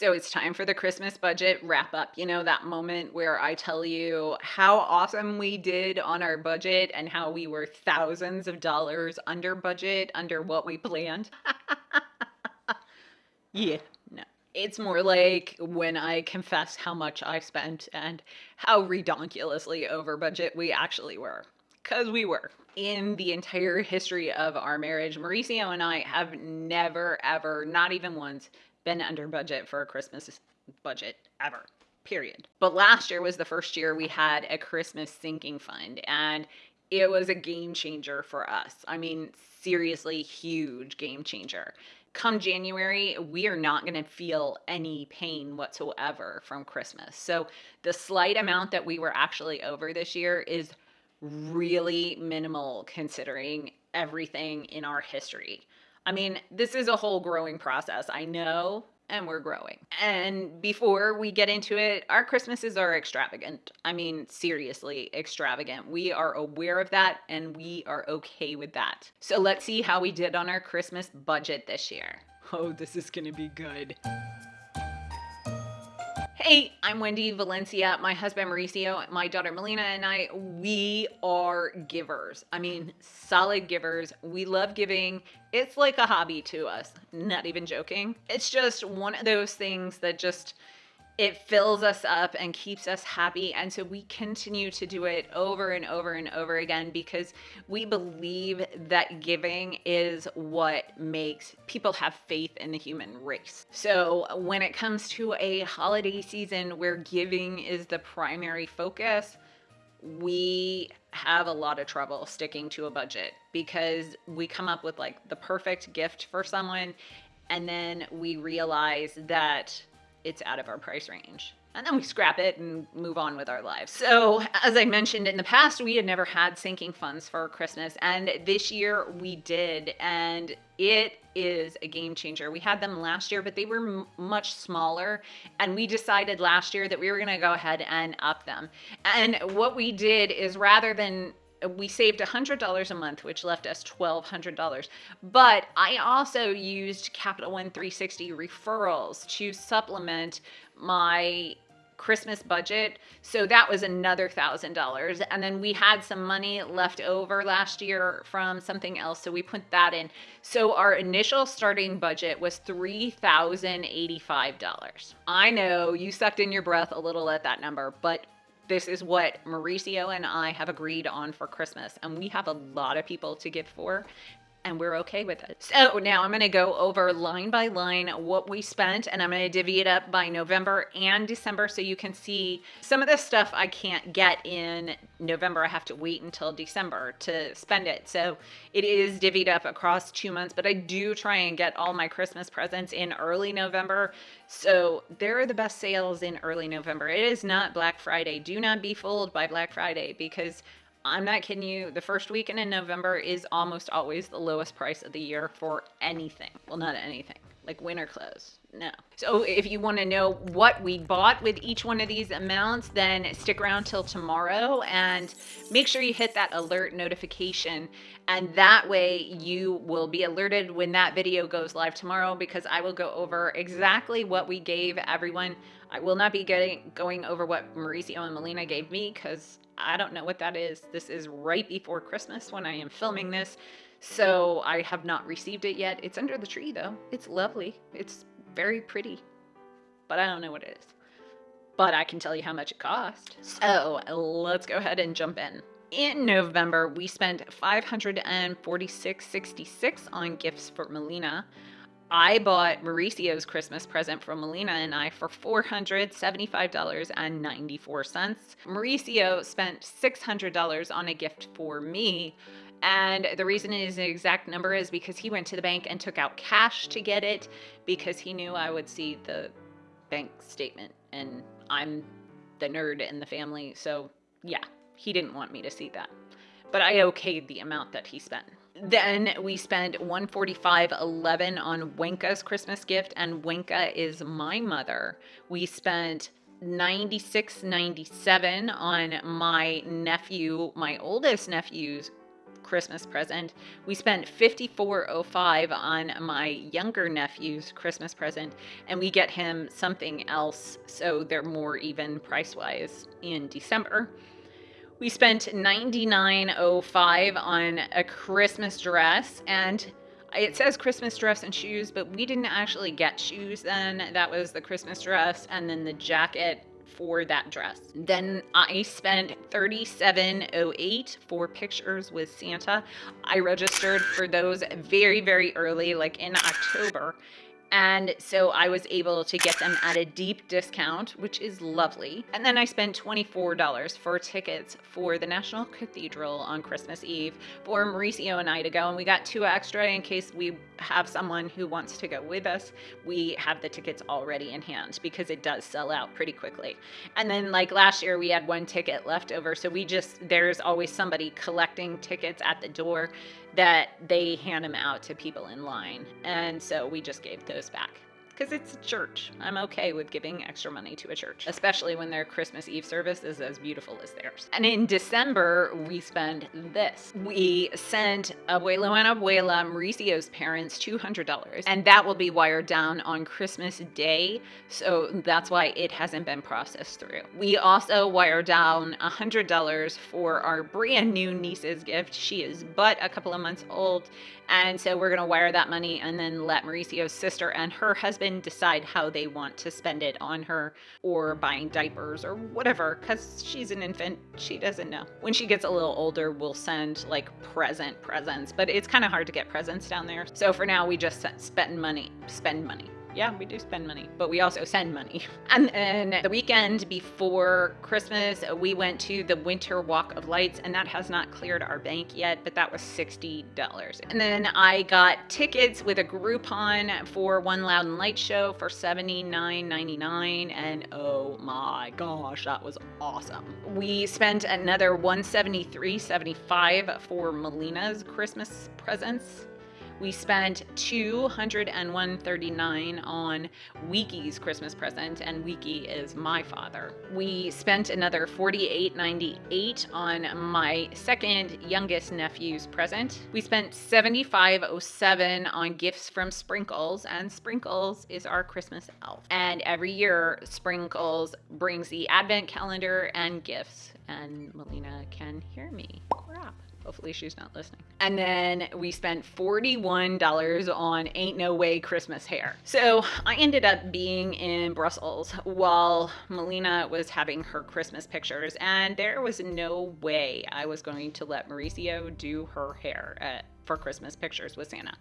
So it's time for the Christmas budget wrap up. You know, that moment where I tell you how awesome we did on our budget and how we were thousands of dollars under budget, under what we planned. yeah, no. It's more like when I confess how much I spent and how redonkulously over budget we actually were. Because we were. In the entire history of our marriage, Mauricio and I have never, ever, not even once, been under budget for a Christmas budget ever. Period. But last year was the first year we had a Christmas sinking fund, and it was a game changer for us. I mean, seriously, huge game changer. Come January, we are not going to feel any pain whatsoever from Christmas. So, the slight amount that we were actually over this year is really minimal considering everything in our history. I mean, this is a whole growing process. I know, and we're growing. And before we get into it, our Christmases are extravagant. I mean, seriously, extravagant. We are aware of that and we are okay with that. So let's see how we did on our Christmas budget this year. Oh, this is gonna be good. Hey, I'm Wendy Valencia. My husband Mauricio, my daughter Melina, and I, we are givers. I mean, solid givers. We love giving. It's like a hobby to us. Not even joking. It's just one of those things that just it fills us up and keeps us happy. And so we continue to do it over and over and over again because we believe that giving is what makes people have faith in the human race. So when it comes to a holiday season where giving is the primary focus, we have a lot of trouble sticking to a budget because we come up with like the perfect gift for someone and then we realize that it's out of our price range. And then we scrap it and move on with our lives. So, as I mentioned in the past, we had never had sinking funds for Christmas. And this year we did. And it is a game changer. We had them last year, but they were much smaller. And we decided last year that we were going to go ahead and up them. And what we did is rather than we saved $100 a month, which left us $1,200. But I also used Capital One 360 referrals to supplement my Christmas budget. So that was another $1,000. And then we had some money left over last year from something else. So we put that in. So our initial starting budget was $3,085. I know you sucked in your breath a little at that number, but this is what Mauricio and I have agreed on for Christmas. And we have a lot of people to give for and we're okay with it. So now I'm going to go over line by line what we spent and I'm going to divvy it up by November and December so you can see some of the stuff I can't get in November. I have to wait until December to spend it. So it is divvied up across two months, but I do try and get all my Christmas presents in early November. So there are the best sales in early November. It is not Black Friday. Do not be fooled by Black Friday because I'm not kidding you. The first weekend in November is almost always the lowest price of the year for anything. Well, not anything, like winter clothes. No. So if you want to know what we bought with each one of these amounts, then stick around till tomorrow and make sure you hit that alert notification. And that way you will be alerted when that video goes live tomorrow because I will go over exactly what we gave everyone. I will not be getting going over what Mauricio and Melina gave me because I don't know what that is. This is right before Christmas when I am filming this. So I have not received it yet. It's under the tree though. It's lovely. It's very pretty. But I don't know what it is. But I can tell you how much it cost. So let's go ahead and jump in. In November, we spent 546.66 on gifts for Melina. I bought Mauricio's Christmas present from Melina and I for $475.94. Mauricio spent $600 on a gift for me. And the reason it is an exact number is because he went to the bank and took out cash to get it because he knew I would see the bank statement and I'm the nerd in the family. So, yeah, he didn't want me to see that. But I okayed the amount that he spent. Then we spent 145.11 on Wenka's Christmas gift, and Wenka is my mother. We spent 96.97 on my nephew, my oldest nephew's Christmas present. We spent 54.05 on my younger nephew's Christmas present, and we get him something else so they're more even price wise in December. We spent 99.05 on a Christmas dress and it says Christmas dress and shoes, but we didn't actually get shoes then. That was the Christmas dress and then the jacket for that dress. Then I spent 3708 for pictures with Santa. I registered for those very very early like in October and so I was able to get them at a deep discount, which is lovely. And then I spent $24 for tickets for the National Cathedral on Christmas Eve for Mauricio and I to go. And we got two extra in case we have someone who wants to go with us. We have the tickets already in hand because it does sell out pretty quickly. And then, like last year, we had one ticket left over. So we just, there's always somebody collecting tickets at the door that they hand them out to people in line. And so we just gave those back because it's a church. I'm okay with giving extra money to a church, especially when their Christmas Eve service is as beautiful as theirs. And in December, we spend this. We sent Abuelo and Abuela, Mauricio's parents, $200, and that will be wired down on Christmas Day. So that's why it hasn't been processed through. We also wired down $100 for our brand new niece's gift. She is but a couple of months old. And so we're going to wire that money and then let Mauricio's sister and her husband decide how they want to spend it on her or buying diapers or whatever because she's an infant. She doesn't know. When she gets a little older, we'll send like present presents, but it's kind of hard to get presents down there. So for now, we just spend money, spend money yeah, we do spend money, but we also send money. And then the weekend before Christmas, we went to the Winter Walk of Lights, and that has not cleared our bank yet, but that was $60. And then I got tickets with a Groupon for One Loud and Light show for $79.99, and oh my gosh, that was awesome. We spent another $173.75 for Melina's Christmas presents we spent 201.39 on Wiki's Christmas present, and Wiki is my father. We spent another 48.98 on my second youngest nephew's present. We spent 75.07 on gifts from Sprinkles, and Sprinkles is our Christmas elf. And every year, Sprinkles brings the advent calendar and gifts, and Melina can hear me. Crap. Hopefully she's not listening. And then we spent $41 on Ain't No Way Christmas hair. So I ended up being in Brussels while Melina was having her Christmas pictures, and there was no way I was going to let Mauricio do her hair at, for Christmas pictures with Santa.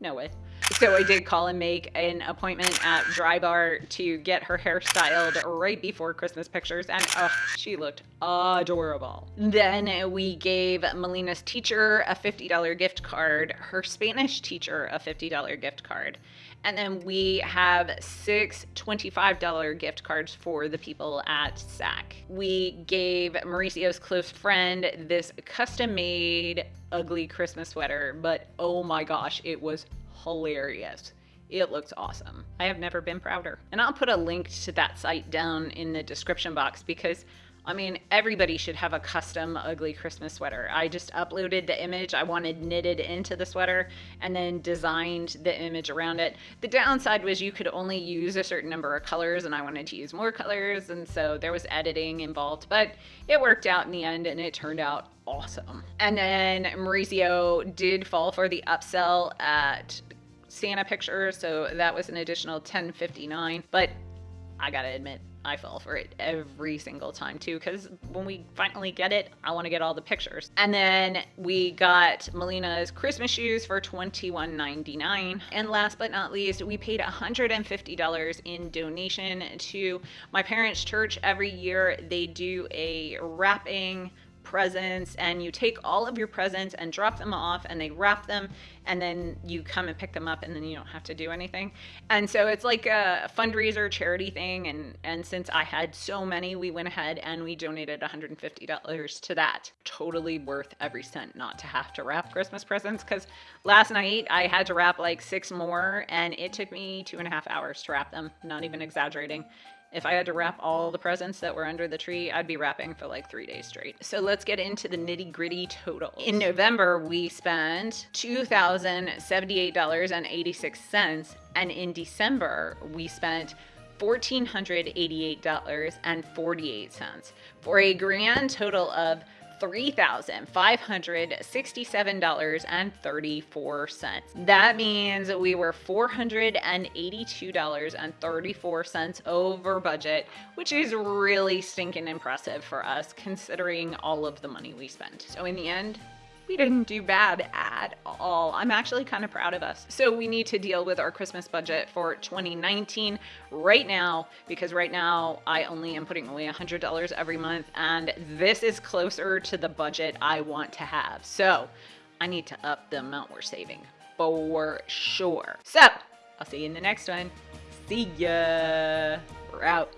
No way. So I did call and make an appointment at Drybar to get her hair styled right before Christmas pictures, and oh, she looked adorable. Then we gave Melina's teacher a $50 gift card, her Spanish teacher a $50 gift card, and then we have six $25 gift cards for the people at SAC. We gave Mauricio's close friend this custom made ugly Christmas sweater, but oh my gosh, it was hilarious. It looks awesome. I have never been prouder. And I'll put a link to that site down in the description box because I mean, everybody should have a custom ugly Christmas sweater. I just uploaded the image I wanted knitted into the sweater and then designed the image around it. The downside was you could only use a certain number of colors and I wanted to use more colors and so there was editing involved, but it worked out in the end and it turned out awesome. And then Mauricio did fall for the upsell at Santa pictures, so that was an additional 1059, but I gotta admit, I fall for it every single time too, because when we finally get it, I want to get all the pictures. And then we got Melina's Christmas shoes for $21.99. And last but not least, we paid $150 in donation to my parents' church. Every year they do a wrapping presents and you take all of your presents and drop them off and they wrap them and then you come and pick them up and then you don't have to do anything. And so it's like a fundraiser charity thing and and since I had so many, we went ahead and we donated $150 to that. Totally worth every cent not to have to wrap Christmas presents cuz last night I had to wrap like 6 more and it took me two and a half hours to wrap them, not even exaggerating. If I had to wrap all the presents that were under the tree, I'd be wrapping for like three days straight. So let's get into the nitty gritty total. In November, we spent $2,078.86. And in December, we spent $1,488.48 for a grand total of $3,567.34. That means we were $482.34 over budget, which is really stinking impressive for us considering all of the money we spent. So in the end, we didn't do bad at all. I'm actually kind of proud of us. So we need to deal with our Christmas budget for 2019 right now because right now I only am putting away $100 every month and this is closer to the budget I want to have. So I need to up the amount we're saving for sure. So I'll see you in the next one. See ya. We're out.